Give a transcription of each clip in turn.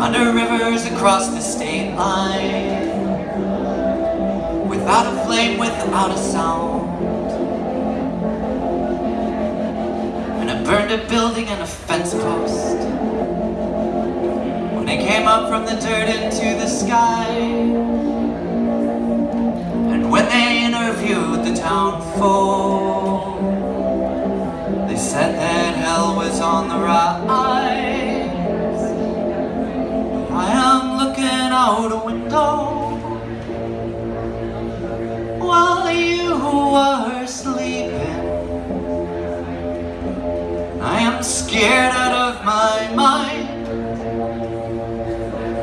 Under rivers across the state line. Without a flame, without a sound. And I burned a building and a fence post. When they came up from the dirt into the sky. And when they interviewed the town folk They said that hell was on the rise I am scared out of my mind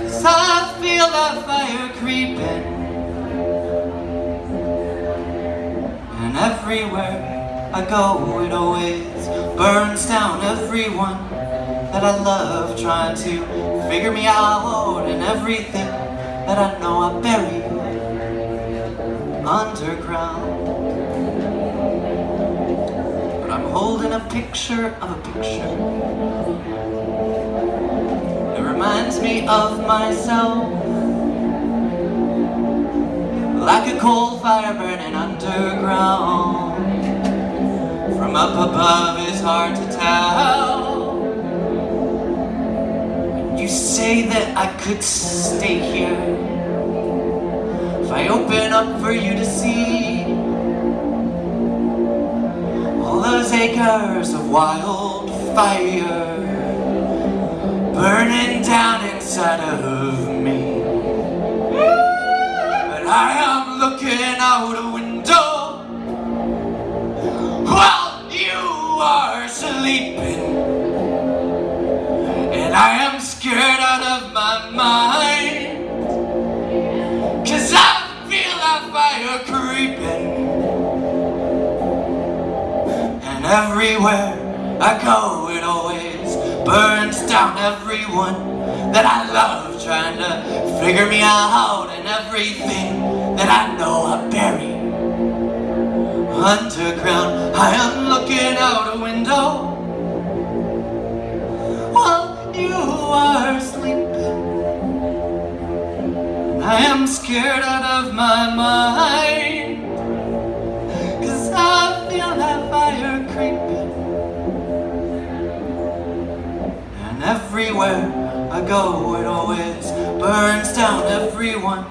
Cause I feel that fire creeping And everywhere I go it always burns down everyone that I love trying to figure me out and everything that I know I bury underground. Holding a picture of a picture. It reminds me of myself. Like a coal fire burning underground. From up above it's hard to tell. You say that I could stay here If I open up for you to see Acres of wildfire Burning down inside of me. But I am looking out a window While you are sleeping. And I am scared out of my mind Everywhere I go it always burns down everyone that I love Trying to figure me out and everything that I know I bury. Underground, I am looking out a window. While you are sleeping I am scared out of my mind creeping And everywhere I go it always burns down everyone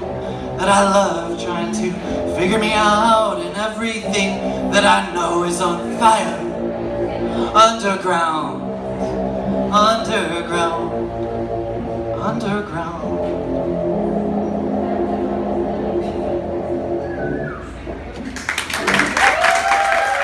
that I love Trying to figure me out. And everything that I know is on fire. Underground. Underground, underground.